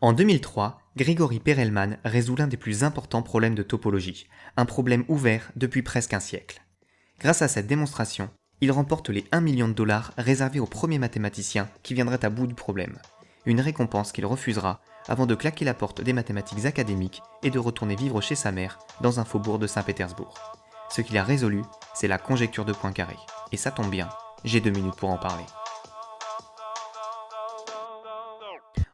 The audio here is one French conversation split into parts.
En 2003, Grégory Perelman résout l'un des plus importants problèmes de topologie, un problème ouvert depuis presque un siècle. Grâce à cette démonstration, il remporte les 1 million de dollars réservés au premier mathématicien qui viendrait à bout du problème, une récompense qu'il refusera avant de claquer la porte des mathématiques académiques et de retourner vivre chez sa mère dans un faubourg de Saint-Pétersbourg. Ce qu'il a résolu, c'est la conjecture de Poincaré. Et ça tombe bien, j'ai deux minutes pour en parler.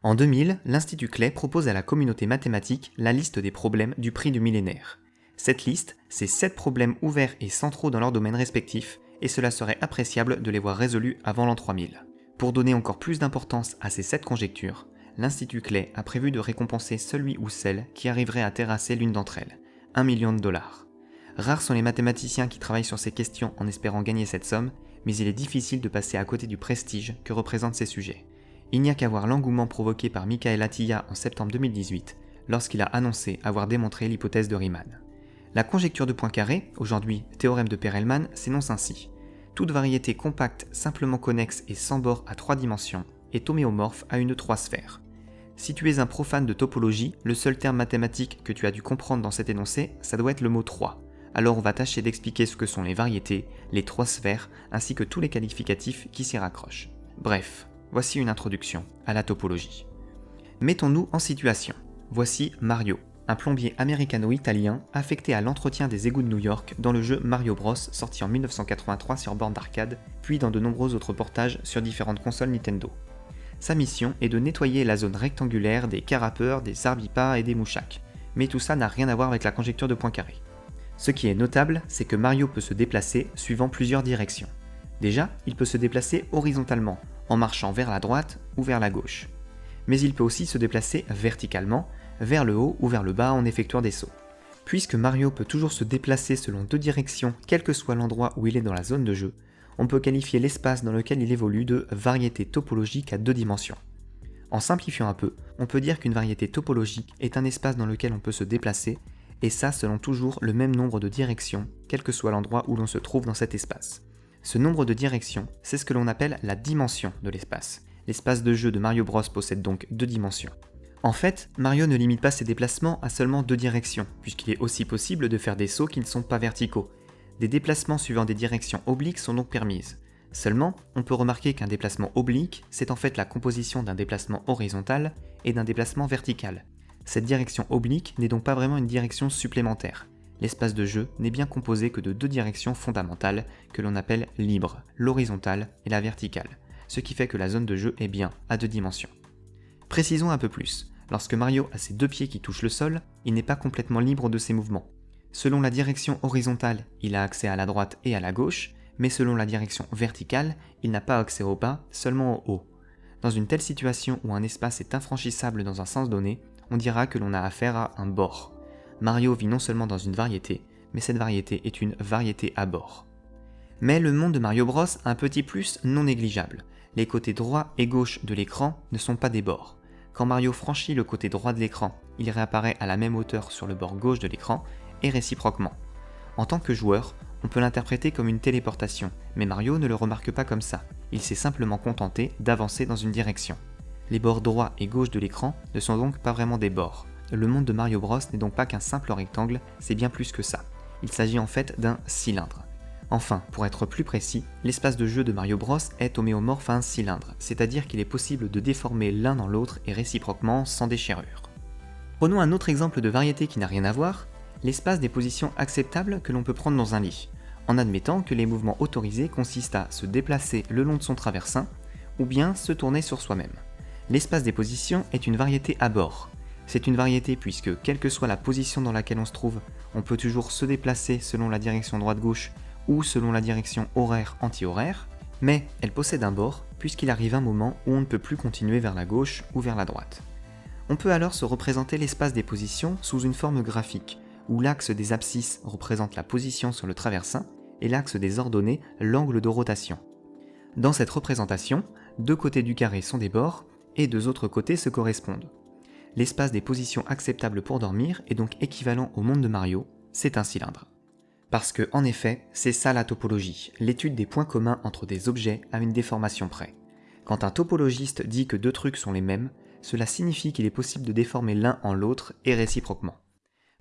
En 2000, l'Institut Clay propose à la communauté mathématique la liste des problèmes du prix du millénaire. Cette liste, c'est 7 problèmes ouverts et centraux dans leur domaine respectif, et cela serait appréciable de les voir résolus avant l'an 3000. Pour donner encore plus d'importance à ces 7 conjectures, l'Institut Clay a prévu de récompenser celui ou celle qui arriverait à terrasser l'une d'entre elles, 1 million de dollars. Rares sont les mathématiciens qui travaillent sur ces questions en espérant gagner cette somme, mais il est difficile de passer à côté du prestige que représentent ces sujets. Il n'y a qu'à voir l'engouement provoqué par Michael Attila en septembre 2018, lorsqu'il a annoncé avoir démontré l'hypothèse de Riemann. La conjecture de Poincaré, aujourd'hui théorème de Perelman, s'énonce ainsi. Toute variété compacte, simplement connexe et sans bord à trois dimensions est homéomorphe à une trois sphère. Si tu es un profane de topologie, le seul terme mathématique que tu as dû comprendre dans cet énoncé, ça doit être le mot 3. Alors on va tâcher d'expliquer ce que sont les variétés, les trois sphères, ainsi que tous les qualificatifs qui s'y raccrochent. Bref, voici une introduction à la topologie. Mettons-nous en situation. Voici Mario, un plombier américano-italien affecté à l'entretien des égouts de New York dans le jeu Mario Bros sorti en 1983 sur borne d'arcade, puis dans de nombreux autres portages sur différentes consoles Nintendo. Sa mission est de nettoyer la zone rectangulaire des carapeurs, des sarbipas et des mouchacs, mais tout ça n'a rien à voir avec la conjecture de Poincaré. Ce qui est notable, c'est que Mario peut se déplacer suivant plusieurs directions. Déjà, il peut se déplacer horizontalement, en marchant vers la droite ou vers la gauche. Mais il peut aussi se déplacer verticalement, vers le haut ou vers le bas en effectuant des sauts. Puisque Mario peut toujours se déplacer selon deux directions, quel que soit l'endroit où il est dans la zone de jeu, on peut qualifier l'espace dans lequel il évolue de variété topologique à deux dimensions. En simplifiant un peu, on peut dire qu'une variété topologique est un espace dans lequel on peut se déplacer, et ça selon toujours le même nombre de directions, quel que soit l'endroit où l'on se trouve dans cet espace. Ce nombre de directions, c'est ce que l'on appelle la dimension de l'espace. L'espace de jeu de Mario Bros possède donc deux dimensions. En fait, Mario ne limite pas ses déplacements à seulement deux directions, puisqu'il est aussi possible de faire des sauts qui ne sont pas verticaux. Des déplacements suivant des directions obliques sont donc permises. Seulement, on peut remarquer qu'un déplacement oblique, c'est en fait la composition d'un déplacement horizontal et d'un déplacement vertical. Cette direction oblique n'est donc pas vraiment une direction supplémentaire. L'espace de jeu n'est bien composé que de deux directions fondamentales que l'on appelle libres, l'horizontale et la verticale, ce qui fait que la zone de jeu est bien à deux dimensions. Précisons un peu plus. Lorsque Mario a ses deux pieds qui touchent le sol, il n'est pas complètement libre de ses mouvements. Selon la direction horizontale, il a accès à la droite et à la gauche, mais selon la direction verticale, il n'a pas accès au bas, seulement au haut. Dans une telle situation où un espace est infranchissable dans un sens donné, on dira que l'on a affaire à un bord. Mario vit non seulement dans une variété, mais cette variété est une variété à bord. Mais le monde de Mario Bros a un petit plus non négligeable. Les côtés droit et gauche de l'écran ne sont pas des bords. Quand Mario franchit le côté droit de l'écran, il réapparaît à la même hauteur sur le bord gauche de l'écran, et réciproquement. En tant que joueur, on peut l'interpréter comme une téléportation, mais Mario ne le remarque pas comme ça, il s'est simplement contenté d'avancer dans une direction. Les bords droit et gauche de l'écran ne sont donc pas vraiment des bords. Le monde de Mario Bros n'est donc pas qu'un simple rectangle, c'est bien plus que ça. Il s'agit en fait d'un cylindre. Enfin, pour être plus précis, l'espace de jeu de Mario Bros est homéomorphe à un cylindre, c'est-à-dire qu'il est possible de déformer l'un dans l'autre et réciproquement sans déchirure. Prenons un autre exemple de variété qui n'a rien à voir, l'espace des positions acceptables que l'on peut prendre dans un lit, en admettant que les mouvements autorisés consistent à se déplacer le long de son traversin, ou bien se tourner sur soi-même. L'espace des positions est une variété à bord. C'est une variété puisque, quelle que soit la position dans laquelle on se trouve, on peut toujours se déplacer selon la direction droite-gauche ou selon la direction horaire-anti-horaire, mais elle possède un bord puisqu'il arrive un moment où on ne peut plus continuer vers la gauche ou vers la droite. On peut alors se représenter l'espace des positions sous une forme graphique, où l'axe des abscisses représente la position sur le traversin et l'axe des ordonnées l'angle de rotation. Dans cette représentation, deux côtés du carré sont des bords et deux autres côtés se correspondent. L'espace des positions acceptables pour dormir est donc équivalent au monde de Mario, c'est un cylindre. Parce que, en effet, c'est ça la topologie, l'étude des points communs entre des objets à une déformation près. Quand un topologiste dit que deux trucs sont les mêmes, cela signifie qu'il est possible de déformer l'un en l'autre et réciproquement.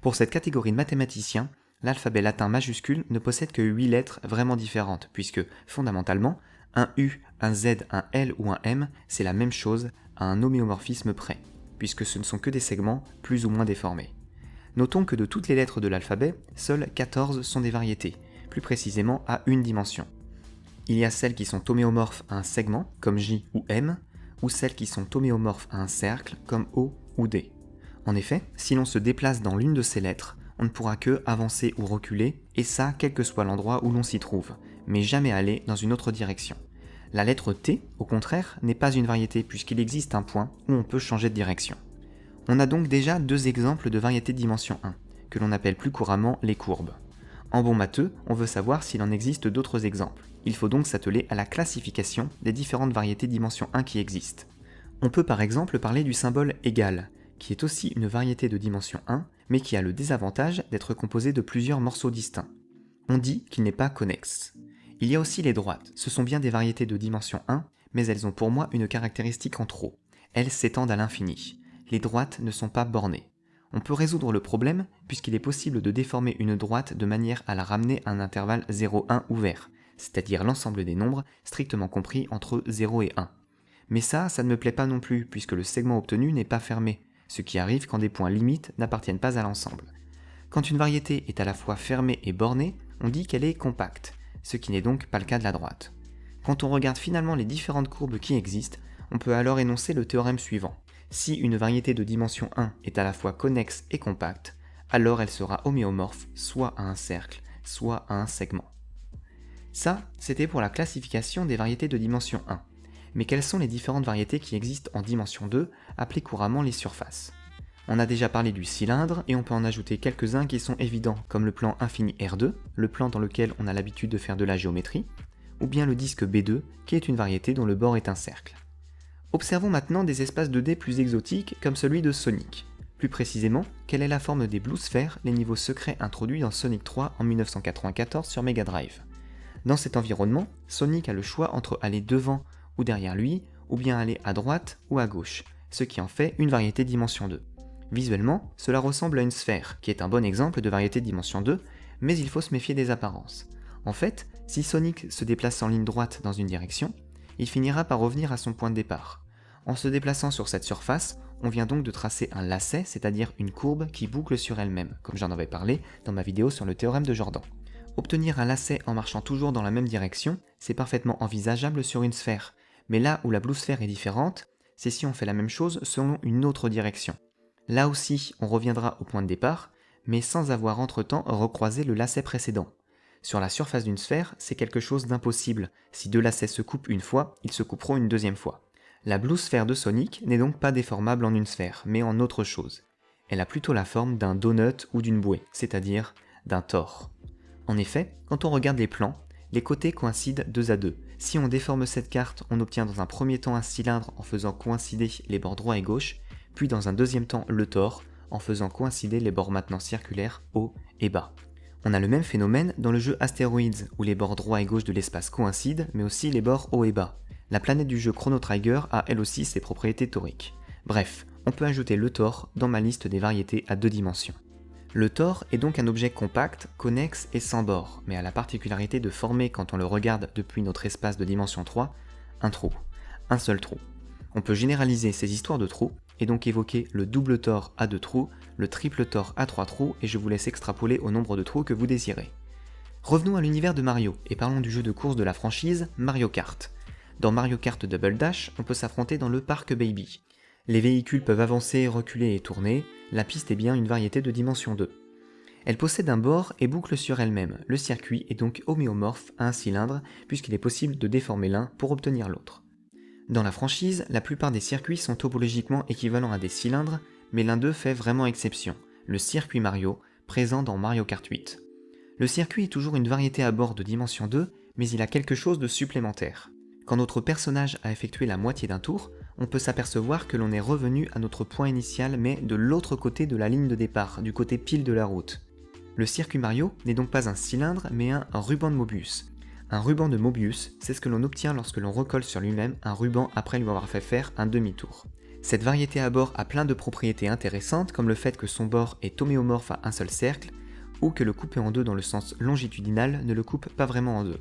Pour cette catégorie de mathématiciens, l'alphabet latin majuscule ne possède que 8 lettres vraiment différentes, puisque, fondamentalement, un U, un Z, un L ou un M, c'est la même chose à un homéomorphisme près, puisque ce ne sont que des segments plus ou moins déformés. Notons que de toutes les lettres de l'alphabet, seules 14 sont des variétés, plus précisément à une dimension. Il y a celles qui sont homéomorphes à un segment, comme J ou M, ou celles qui sont homéomorphes à un cercle, comme O ou D. En effet, si l'on se déplace dans l'une de ces lettres, on ne pourra que avancer ou reculer, et ça quel que soit l'endroit où l'on s'y trouve, mais jamais aller dans une autre direction. La lettre T, au contraire, n'est pas une variété puisqu'il existe un point où on peut changer de direction. On a donc déjà deux exemples de variétés de dimension 1, que l'on appelle plus couramment les courbes. En bon matheux, on veut savoir s'il en existe d'autres exemples. Il faut donc s'atteler à la classification des différentes variétés dimension 1 qui existent. On peut par exemple parler du symbole égal, qui est aussi une variété de dimension 1, mais qui a le désavantage d'être composé de plusieurs morceaux distincts. On dit qu'il n'est pas connexe. Il y a aussi les droites, ce sont bien des variétés de dimension 1, mais elles ont pour moi une caractéristique en trop. Elles s'étendent à l'infini. Les droites ne sont pas bornées. On peut résoudre le problème puisqu'il est possible de déformer une droite de manière à la ramener à un intervalle 0,1 ouvert, c'est-à-dire l'ensemble des nombres strictement compris entre 0 et 1. Mais ça, ça ne me plaît pas non plus puisque le segment obtenu n'est pas fermé, ce qui arrive quand des points limites n'appartiennent pas à l'ensemble. Quand une variété est à la fois fermée et bornée, on dit qu'elle est compacte, ce qui n'est donc pas le cas de la droite. Quand on regarde finalement les différentes courbes qui existent, on peut alors énoncer le théorème suivant. Si une variété de dimension 1 est à la fois connexe et compacte, alors elle sera homéomorphe soit à un cercle, soit à un segment. Ça, c'était pour la classification des variétés de dimension 1 mais quelles sont les différentes variétés qui existent en dimension 2, appelées couramment les surfaces? On a déjà parlé du cylindre, et on peut en ajouter quelques-uns qui sont évidents, comme le plan infini R2, le plan dans lequel on a l'habitude de faire de la géométrie, ou bien le disque B2, qui est une variété dont le bord est un cercle. Observons maintenant des espaces 2D plus exotiques, comme celui de Sonic. Plus précisément, quelle est la forme des Blue Spheres, les niveaux secrets introduits dans Sonic 3 en 1994 sur Mega Drive? Dans cet environnement, Sonic a le choix entre aller devant ou derrière lui, ou bien aller à droite ou à gauche, ce qui en fait une variété dimension 2. Visuellement, cela ressemble à une sphère, qui est un bon exemple de variété dimension 2, mais il faut se méfier des apparences. En fait, si Sonic se déplace en ligne droite dans une direction, il finira par revenir à son point de départ. En se déplaçant sur cette surface, on vient donc de tracer un lacet, c'est-à-dire une courbe qui boucle sur elle-même, comme j'en avais parlé dans ma vidéo sur le théorème de Jordan. Obtenir un lacet en marchant toujours dans la même direction, c'est parfaitement envisageable sur une sphère, mais là où la blue sphère est différente, c'est si on fait la même chose selon une autre direction. Là aussi, on reviendra au point de départ, mais sans avoir entre-temps recroisé le lacet précédent. Sur la surface d'une sphère, c'est quelque chose d'impossible. Si deux lacets se coupent une fois, ils se couperont une deuxième fois. La blue sphère de Sonic n'est donc pas déformable en une sphère, mais en autre chose. Elle a plutôt la forme d'un donut ou d'une bouée, c'est-à-dire d'un tore. En effet, quand on regarde les plans, les côtés coïncident deux à deux. Si on déforme cette carte, on obtient dans un premier temps un cylindre en faisant coïncider les bords droit et gauche, puis dans un deuxième temps le tore, en faisant coïncider les bords maintenant circulaires haut et bas. On a le même phénomène dans le jeu Asteroids, où les bords droit et gauche de l'espace coïncident, mais aussi les bords haut et bas. La planète du jeu Chrono Trigger a elle aussi ses propriétés toriques. Bref, on peut ajouter le tore dans ma liste des variétés à deux dimensions. Le tore est donc un objet compact, connexe et sans bord, mais a la particularité de former, quand on le regarde depuis notre espace de dimension 3, un trou. Un seul trou. On peut généraliser ces histoires de trous, et donc évoquer le double tore à deux trous, le triple tore à trois trous, et je vous laisse extrapoler au nombre de trous que vous désirez. Revenons à l'univers de Mario, et parlons du jeu de course de la franchise Mario Kart. Dans Mario Kart Double Dash, on peut s'affronter dans le Parc Baby. Les véhicules peuvent avancer, reculer et tourner, la piste est bien une variété de dimension 2. Elle possède un bord et boucle sur elle-même, le circuit est donc homéomorphe à un cylindre puisqu'il est possible de déformer l'un pour obtenir l'autre. Dans la franchise, la plupart des circuits sont topologiquement équivalents à des cylindres, mais l'un d'eux fait vraiment exception, le circuit Mario, présent dans Mario Kart 8. Le circuit est toujours une variété à bord de dimension 2, mais il a quelque chose de supplémentaire. Quand notre personnage a effectué la moitié d'un tour, on peut s'apercevoir que l'on est revenu à notre point initial mais de l'autre côté de la ligne de départ, du côté pile de la route. Le circuit Mario n'est donc pas un cylindre mais un ruban de Mobius. Un ruban de Mobius, c'est ce que l'on obtient lorsque l'on recolle sur lui-même un ruban après lui avoir fait faire un demi-tour. Cette variété à bord a plein de propriétés intéressantes comme le fait que son bord est homéomorphe à un seul cercle, ou que le couper en deux dans le sens longitudinal ne le coupe pas vraiment en deux.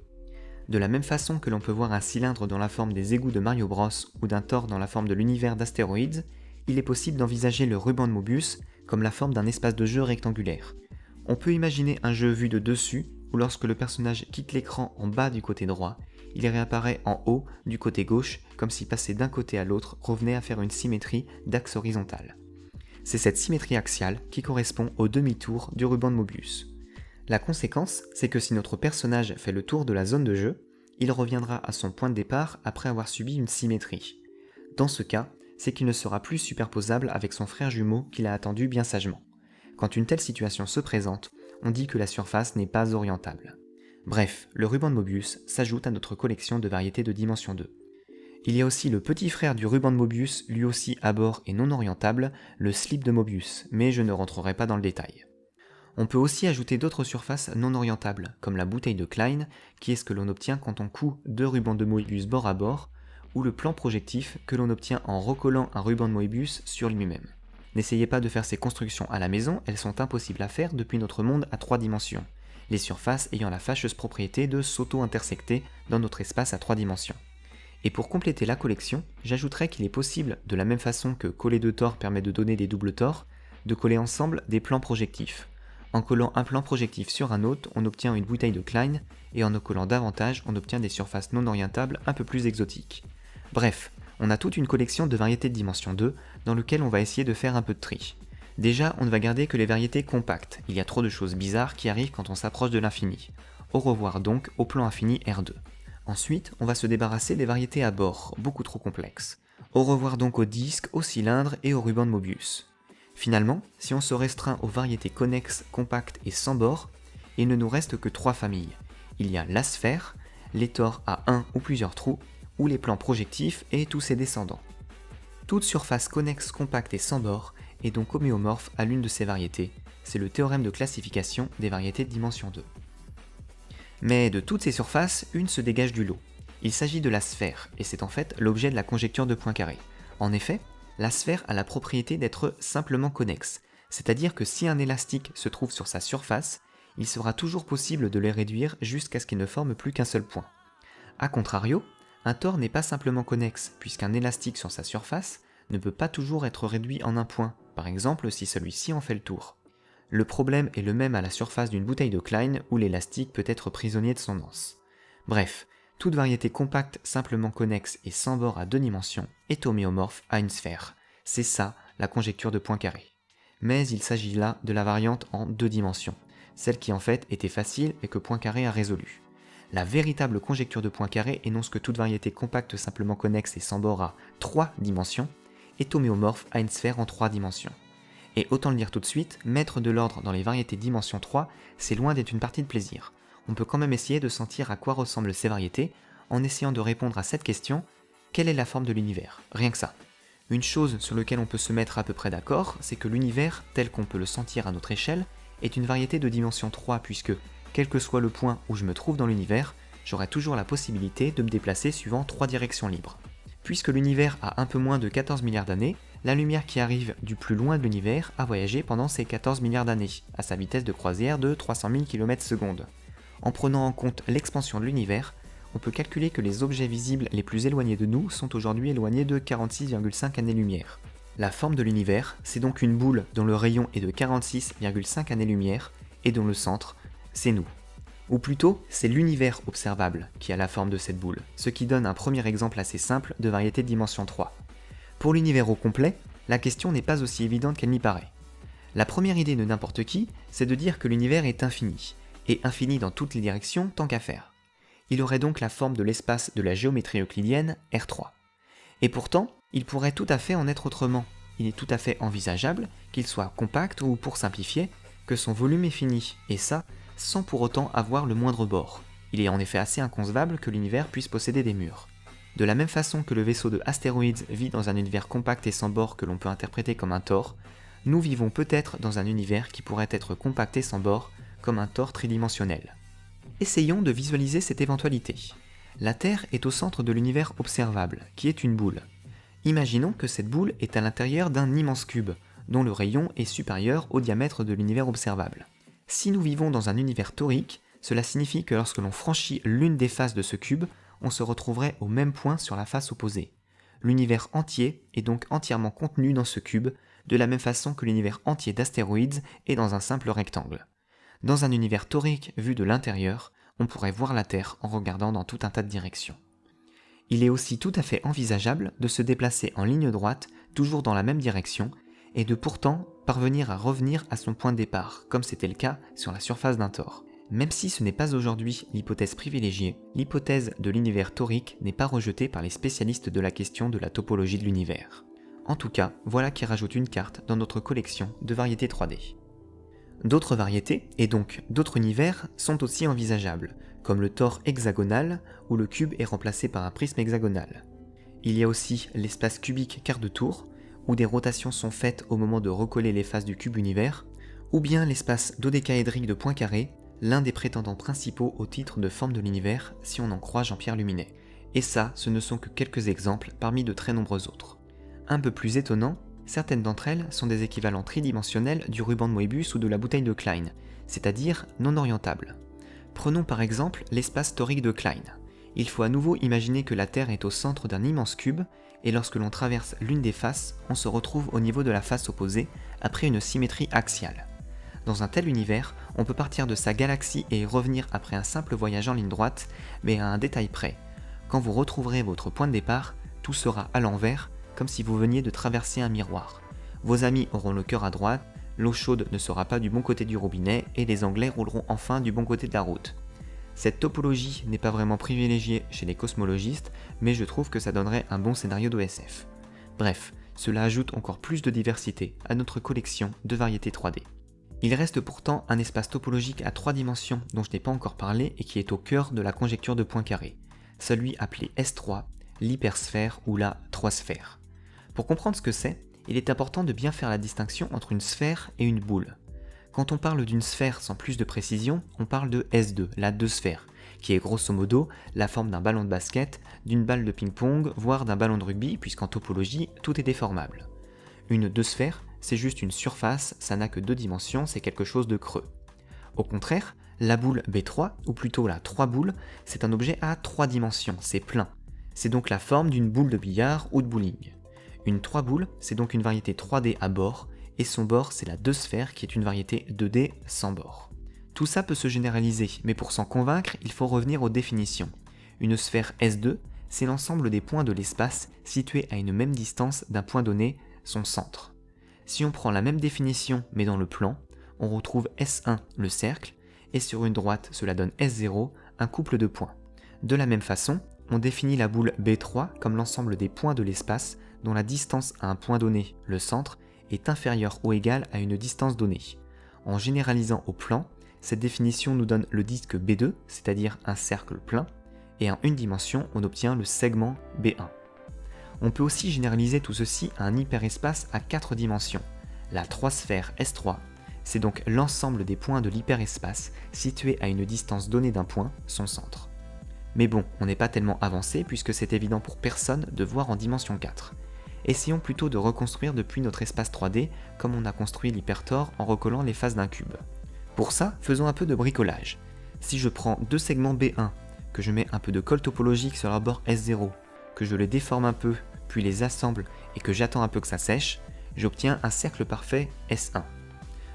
De la même façon que l'on peut voir un cylindre dans la forme des égouts de Mario Bros ou d'un Thor dans la forme de l'univers d'astéroïdes, il est possible d'envisager le ruban de Mobius comme la forme d'un espace de jeu rectangulaire. On peut imaginer un jeu vu de dessus, où lorsque le personnage quitte l'écran en bas du côté droit, il réapparaît en haut du côté gauche, comme si passer d'un côté à l'autre revenait à faire une symétrie d'axe horizontal. C'est cette symétrie axiale qui correspond au demi-tour du ruban de Mobius. La conséquence, c'est que si notre personnage fait le tour de la zone de jeu, il reviendra à son point de départ après avoir subi une symétrie. Dans ce cas, c'est qu'il ne sera plus superposable avec son frère jumeau qu'il a attendu bien sagement. Quand une telle situation se présente, on dit que la surface n'est pas orientable. Bref, le ruban de Mobius s'ajoute à notre collection de variétés de dimension 2. Il y a aussi le petit frère du ruban de Mobius, lui aussi à bord et non orientable, le slip de Mobius, mais je ne rentrerai pas dans le détail. On peut aussi ajouter d'autres surfaces non orientables, comme la bouteille de Klein, qui est ce que l'on obtient quand on coud deux rubans de Mobius bord à bord, ou le plan projectif que l'on obtient en recollant un ruban de Moebius sur lui-même. N'essayez pas de faire ces constructions à la maison, elles sont impossibles à faire depuis notre monde à trois dimensions, les surfaces ayant la fâcheuse propriété de s'auto-intersecter dans notre espace à trois dimensions. Et pour compléter la collection, j'ajouterai qu'il est possible, de la même façon que coller deux tors permet de donner des doubles tors, de coller ensemble des plans projectifs. En collant un plan projectif sur un autre, on obtient une bouteille de Klein, et en en collant davantage, on obtient des surfaces non orientables un peu plus exotiques. Bref, on a toute une collection de variétés de dimension 2 dans lequel on va essayer de faire un peu de tri. Déjà, on ne va garder que les variétés compactes, il y a trop de choses bizarres qui arrivent quand on s'approche de l'infini. Au revoir donc au plan infini R2. Ensuite, on va se débarrasser des variétés à bord, beaucoup trop complexes. Au revoir donc aux disques, aux cylindres et aux rubans de Mobius. Finalement, si on se restreint aux variétés connexes, compactes et sans bord, il ne nous reste que trois familles. Il y a la sphère, les tors à un ou plusieurs trous, ou les plans projectifs et tous ses descendants. Toute surface connexe, compacte et sans bord est donc homéomorphe à l'une de ces variétés, c'est le théorème de classification des variétés de dimension 2. Mais de toutes ces surfaces, une se dégage du lot. Il s'agit de la sphère, et c'est en fait l'objet de la conjecture de Poincaré. En effet, la sphère a la propriété d'être simplement connexe, c'est-à-dire que si un élastique se trouve sur sa surface, il sera toujours possible de les réduire jusqu'à ce qu'il ne forme plus qu'un seul point. A contrario, un tore n'est pas simplement connexe, puisqu'un élastique sur sa surface ne peut pas toujours être réduit en un point, par exemple si celui-ci en fait le tour. Le problème est le même à la surface d'une bouteille de Klein où l'élastique peut être prisonnier de son anse. Bref, toute variété compacte simplement connexe et sans bord à deux dimensions est homéomorphe à une sphère. C'est ça la conjecture de Poincaré. Mais il s'agit là de la variante en deux dimensions, celle qui en fait était facile et que Poincaré a résolue. La véritable conjecture de Poincaré énonce que toute variété compacte simplement connexe et sans bord à 3 dimensions est homéomorphe à une sphère en 3 dimensions. Et autant le dire tout de suite, mettre de l'ordre dans les variétés dimension 3, c'est loin d'être une partie de plaisir. On peut quand même essayer de sentir à quoi ressemblent ces variétés en essayant de répondre à cette question quelle est la forme de l'univers? Rien que ça. Une chose sur laquelle on peut se mettre à peu près d'accord, c'est que l'univers, tel qu'on peut le sentir à notre échelle, est une variété de dimension 3 puisque quel que soit le point où je me trouve dans l'univers, j'aurai toujours la possibilité de me déplacer suivant trois directions libres. Puisque l'univers a un peu moins de 14 milliards d'années, la lumière qui arrive du plus loin de l'univers a voyagé pendant ces 14 milliards d'années, à sa vitesse de croisière de 300 000 km s En prenant en compte l'expansion de l'univers, on peut calculer que les objets visibles les plus éloignés de nous sont aujourd'hui éloignés de 46,5 années-lumière. La forme de l'univers, c'est donc une boule dont le rayon est de 46,5 années-lumière et dont le centre c'est nous. Ou plutôt, c'est l'univers observable qui a la forme de cette boule, ce qui donne un premier exemple assez simple de variété de dimension 3. Pour l'univers au complet, la question n'est pas aussi évidente qu'elle n'y paraît. La première idée de n'importe qui, c'est de dire que l'univers est infini, et infini dans toutes les directions tant qu'à faire. Il aurait donc la forme de l'espace de la géométrie euclidienne R3. Et pourtant, il pourrait tout à fait en être autrement. Il est tout à fait envisageable qu'il soit compact ou, pour simplifier, que son volume est fini, et ça, sans pour autant avoir le moindre bord. Il est en effet assez inconcevable que l'univers puisse posséder des murs. De la même façon que le vaisseau de Astéroïdes vit dans un univers compact et sans bord que l'on peut interpréter comme un tore, nous vivons peut-être dans un univers qui pourrait être compact et sans bord, comme un tore tridimensionnel. Essayons de visualiser cette éventualité. La Terre est au centre de l'univers observable, qui est une boule. Imaginons que cette boule est à l'intérieur d'un immense cube, dont le rayon est supérieur au diamètre de l'univers observable. Si nous vivons dans un univers torique, cela signifie que lorsque l'on franchit l'une des faces de ce cube, on se retrouverait au même point sur la face opposée. L'univers entier est donc entièrement contenu dans ce cube, de la même façon que l'univers entier d'astéroïdes est dans un simple rectangle. Dans un univers torique vu de l'intérieur, on pourrait voir la Terre en regardant dans tout un tas de directions. Il est aussi tout à fait envisageable de se déplacer en ligne droite, toujours dans la même direction, et de pourtant parvenir à revenir à son point de départ, comme c'était le cas sur la surface d'un tor. Même si ce n'est pas aujourd'hui l'hypothèse privilégiée, l'hypothèse de l'univers torique n'est pas rejetée par les spécialistes de la question de la topologie de l'univers. En tout cas, voilà qui rajoute une carte dans notre collection de variétés 3D. D'autres variétés, et donc d'autres univers, sont aussi envisageables, comme le tor hexagonal, où le cube est remplacé par un prisme hexagonal. Il y a aussi l'espace cubique quart de tour, où des rotations sont faites au moment de recoller les faces du cube univers, ou bien l'espace dodécaédrique de Poincaré, l'un des prétendants principaux au titre de forme de l'univers si on en croit Jean-Pierre Luminet. Et ça, ce ne sont que quelques exemples parmi de très nombreux autres. Un peu plus étonnant, certaines d'entre elles sont des équivalents tridimensionnels du ruban de Moebius ou de la bouteille de Klein, c'est-à-dire non orientables. Prenons par exemple l'espace torique de Klein. Il faut à nouveau imaginer que la Terre est au centre d'un immense cube, et lorsque l'on traverse l'une des faces, on se retrouve au niveau de la face opposée, après une symétrie axiale. Dans un tel univers, on peut partir de sa galaxie et revenir après un simple voyage en ligne droite, mais à un détail près. Quand vous retrouverez votre point de départ, tout sera à l'envers, comme si vous veniez de traverser un miroir. Vos amis auront le cœur à droite, l'eau chaude ne sera pas du bon côté du robinet et les Anglais rouleront enfin du bon côté de la route. Cette topologie n'est pas vraiment privilégiée chez les cosmologistes, mais je trouve que ça donnerait un bon scénario d'OSF. Bref, cela ajoute encore plus de diversité à notre collection de variétés 3D. Il reste pourtant un espace topologique à trois dimensions dont je n'ai pas encore parlé et qui est au cœur de la conjecture de Poincaré, celui appelé S3, l'hypersphère ou la 3 sphère. Pour comprendre ce que c'est, il est important de bien faire la distinction entre une sphère et une boule. Quand on parle d'une sphère sans plus de précision, on parle de S2, la 2 sphère, qui est grosso modo la forme d'un ballon de basket, d'une balle de ping-pong, voire d'un ballon de rugby, puisqu'en topologie, tout est déformable. Une 2 sphère, c'est juste une surface, ça n'a que deux dimensions, c'est quelque chose de creux. Au contraire, la boule B3, ou plutôt la 3 boule, c'est un objet à trois dimensions, c'est plein. C'est donc la forme d'une boule de billard ou de bowling. Une 3 boule, c'est donc une variété 3D à bord, et son bord c'est la 2 sphère qui est une variété 2D sans bord. Tout ça peut se généraliser, mais pour s'en convaincre, il faut revenir aux définitions. Une sphère S2, c'est l'ensemble des points de l'espace situés à une même distance d'un point donné, son centre. Si on prend la même définition mais dans le plan, on retrouve S1 le cercle, et sur une droite cela donne S0 un couple de points. De la même façon, on définit la boule B3 comme l'ensemble des points de l'espace dont la distance à un point donné, le centre, est inférieure ou égale à une distance donnée. En généralisant au plan, cette définition nous donne le disque B2, c'est-à-dire un cercle plein, et en une dimension, on obtient le segment B1. On peut aussi généraliser tout ceci à un hyperespace à 4 dimensions. La 3 sphère S3, c'est donc l'ensemble des points de l'hyperespace situés à une distance donnée d'un point, son centre. Mais bon, on n'est pas tellement avancé puisque c'est évident pour personne de voir en dimension 4. Essayons plutôt de reconstruire depuis notre espace 3D comme on a construit l'hypertor en recollant les faces d'un cube. Pour ça, faisons un peu de bricolage. Si je prends deux segments B1, que je mets un peu de colle topologique sur leur bord S0, que je les déforme un peu, puis les assemble et que j'attends un peu que ça sèche, j'obtiens un cercle parfait S1.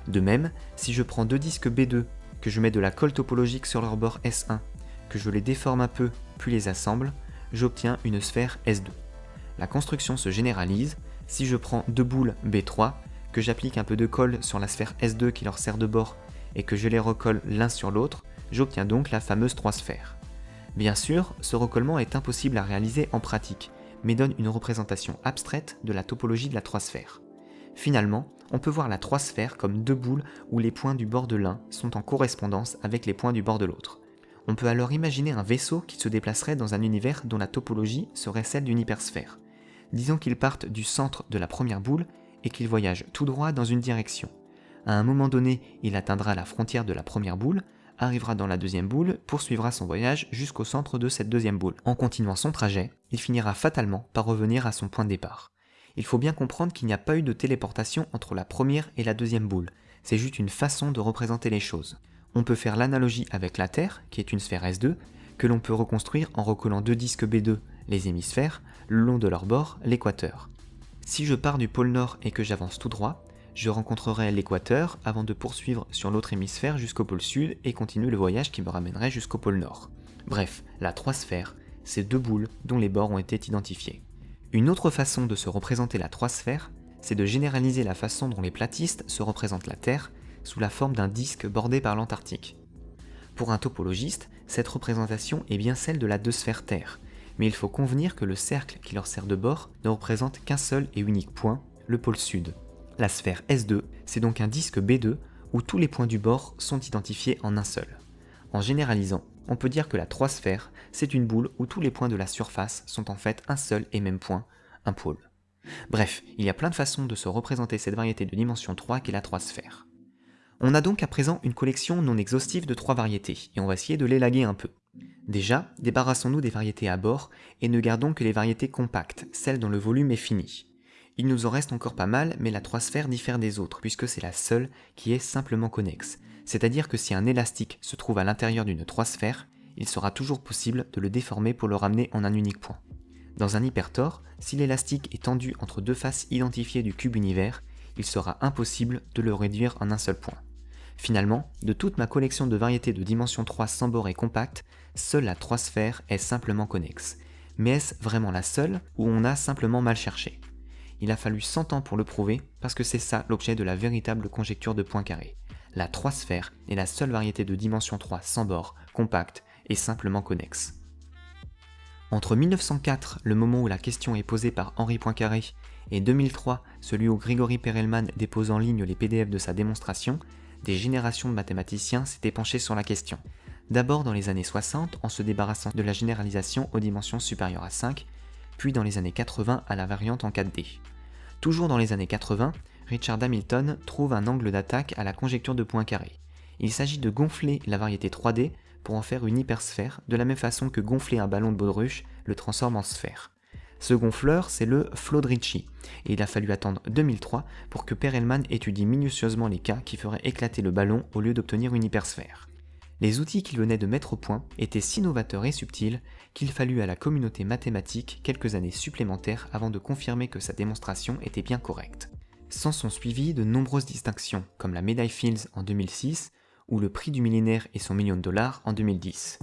De même, si je prends deux disques B2, que je mets de la colle topologique sur leur bord S1, que je les déforme un peu, puis les assemble, j'obtiens une sphère S2. La construction se généralise, si je prends deux boules B3, que j'applique un peu de colle sur la sphère S2 qui leur sert de bord, et que je les recolle l'un sur l'autre, j'obtiens donc la fameuse 3 sphères. Bien sûr, ce recollement est impossible à réaliser en pratique, mais donne une représentation abstraite de la topologie de la 3 sphère. Finalement, on peut voir la 3 sphère comme deux boules où les points du bord de l'un sont en correspondance avec les points du bord de l'autre. On peut alors imaginer un vaisseau qui se déplacerait dans un univers dont la topologie serait celle d'une hypersphère. Disons qu'il parte du centre de la première boule et qu'il voyage tout droit dans une direction. À un moment donné, il atteindra la frontière de la première boule, arrivera dans la deuxième boule, poursuivra son voyage jusqu'au centre de cette deuxième boule. En continuant son trajet, il finira fatalement par revenir à son point de départ. Il faut bien comprendre qu'il n'y a pas eu de téléportation entre la première et la deuxième boule, c'est juste une façon de représenter les choses. On peut faire l'analogie avec la Terre, qui est une sphère S2, que l'on peut reconstruire en recollant deux disques B2, les hémisphères, le long de leur bord, l'équateur. Si je pars du pôle Nord et que j'avance tout droit, je rencontrerai l'équateur avant de poursuivre sur l'autre hémisphère jusqu'au pôle Sud et continuer le voyage qui me ramènerait jusqu'au pôle Nord. Bref, la trois sphères, c'est deux boules dont les bords ont été identifiés. Une autre façon de se représenter la trois sphères, c'est de généraliser la façon dont les platistes se représentent la Terre sous la forme d'un disque bordé par l'Antarctique. Pour un topologiste, cette représentation est bien celle de la deux sphères Terre, mais il faut convenir que le cercle qui leur sert de bord ne représente qu'un seul et unique point, le pôle sud. La sphère S2, c'est donc un disque B2 où tous les points du bord sont identifiés en un seul. En généralisant, on peut dire que la 3 sphère, c'est une boule où tous les points de la surface sont en fait un seul et même point, un pôle. Bref, il y a plein de façons de se représenter cette variété de dimension 3 qu'est la 3 sphère. On a donc à présent une collection non exhaustive de trois variétés, et on va essayer de l'élaguer un peu. Déjà, débarrassons-nous des variétés à bord, et ne gardons que les variétés compactes, celles dont le volume est fini. Il nous en reste encore pas mal, mais la 3 sphère diffère des autres, puisque c'est la seule qui est simplement connexe. C'est-à-dire que si un élastique se trouve à l'intérieur d'une 3 sphère, il sera toujours possible de le déformer pour le ramener en un unique point. Dans un hypertor, si l'élastique est tendu entre deux faces identifiées du cube univers, il sera impossible de le réduire en un seul point. Finalement, de toute ma collection de variétés de dimension 3 sans bord et compacte, seule la 3 sphère est simplement connexe. Mais est-ce vraiment la seule ou on a simplement mal cherché? Il a fallu 100 ans pour le prouver parce que c'est ça l'objet de la véritable conjecture de Poincaré. La 3 sphère est la seule variété de dimension 3 sans bord, compacte et simplement connexe. Entre 1904, le moment où la question est posée par Henri Poincaré, et 2003, celui où Grigory Perelman dépose en ligne les PDF de sa démonstration, des générations de mathématiciens s'étaient penchés sur la question. D'abord dans les années 60 en se débarrassant de la généralisation aux dimensions supérieures à 5, puis dans les années 80 à la variante en 4D. Toujours dans les années 80, Richard Hamilton trouve un angle d'attaque à la conjecture de Poincaré. Il s'agit de gonfler la variété 3D pour en faire une hypersphère, de la même façon que gonfler un ballon de baudruche le transforme en sphère. Ce gonfleur, c'est le Flodricci, et il a fallu attendre 2003 pour que Perelman étudie minutieusement les cas qui feraient éclater le ballon au lieu d'obtenir une hypersphère. Les outils qu'il venait de mettre au point étaient si novateurs et subtils qu'il fallut à la communauté mathématique quelques années supplémentaires avant de confirmer que sa démonstration était bien correcte. S'en sont suivies de nombreuses distinctions, comme la médaille Fields en 2006 ou le prix du millénaire et son million de dollars en 2010.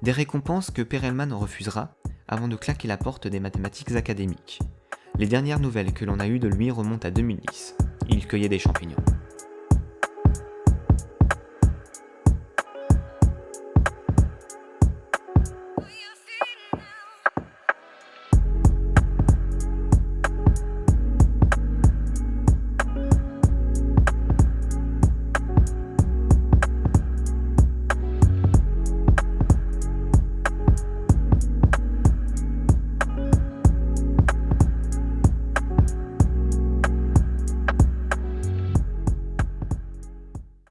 Des récompenses que Perelman refusera avant de claquer la porte des mathématiques académiques. Les dernières nouvelles que l'on a eues de lui remontent à 2010. Il cueillait des champignons.